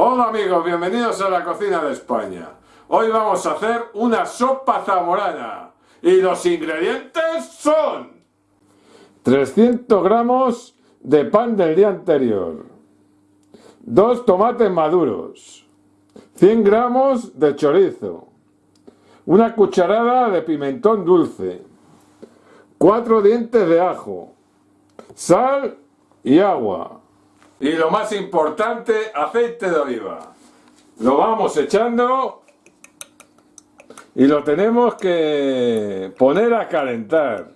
Hola amigos, bienvenidos a la cocina de España. Hoy vamos a hacer una sopa zamorana y los ingredientes son 300 gramos de pan del día anterior, 2 tomates maduros, 100 gramos de chorizo, una cucharada de pimentón dulce, 4 dientes de ajo, sal y agua. Y lo más importante, aceite de oliva. Lo vamos echando y lo tenemos que poner a calentar.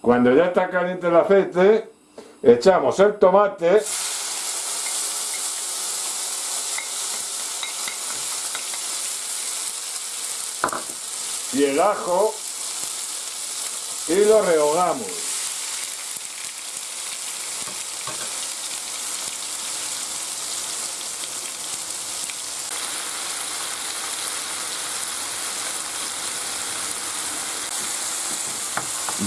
Cuando ya está caliente el aceite, echamos el tomate y el ajo y lo rehogamos.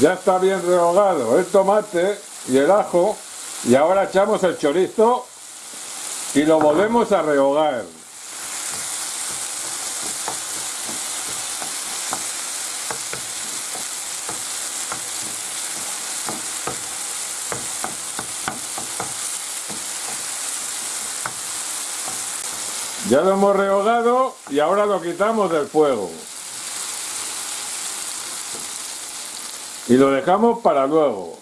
Ya está bien rehogado el tomate y el ajo y ahora echamos el chorizo y lo volvemos a rehogar. Ya lo hemos rehogado y ahora lo quitamos del fuego. Y lo dejamos para luego.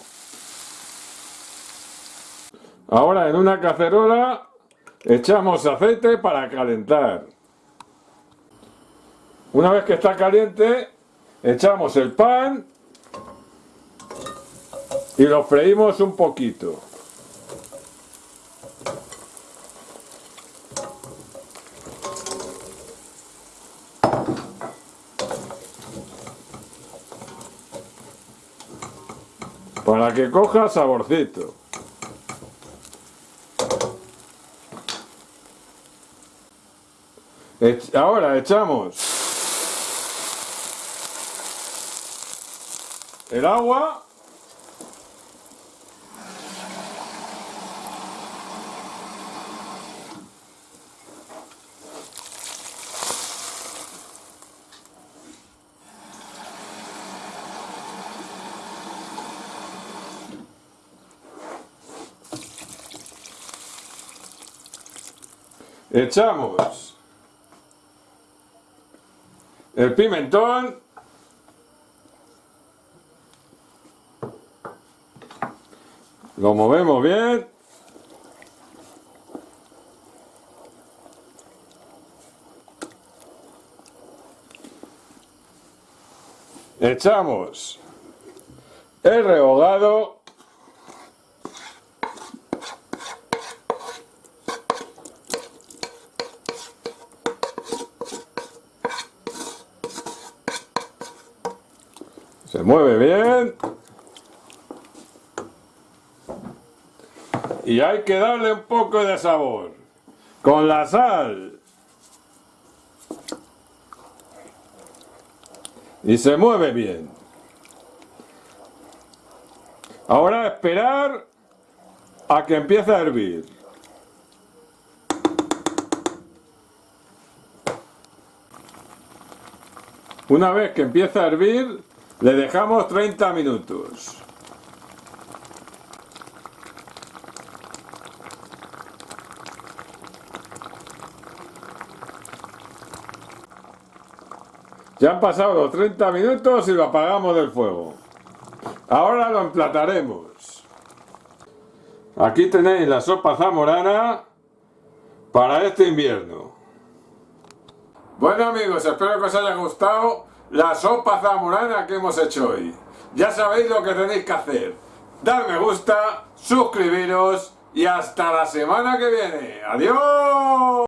Ahora en una cacerola echamos aceite para calentar. Una vez que está caliente, echamos el pan y lo freímos un poquito. Para que coja saborcito. Ahora echamos el agua Echamos el pimentón. Lo movemos bien. Echamos el rehogado Se mueve bien. Y hay que darle un poco de sabor. Con la sal. Y se mueve bien. Ahora esperar a que empiece a hervir. Una vez que empieza a hervir, le dejamos 30 minutos. Ya han pasado los 30 minutos y lo apagamos del fuego. Ahora lo emplataremos. Aquí tenéis la sopa zamorana para este invierno. Bueno amigos, espero que os haya gustado la sopa zamorana que hemos hecho hoy. Ya sabéis lo que tenéis que hacer. Dar me gusta, suscribiros y hasta la semana que viene. ¡Adiós!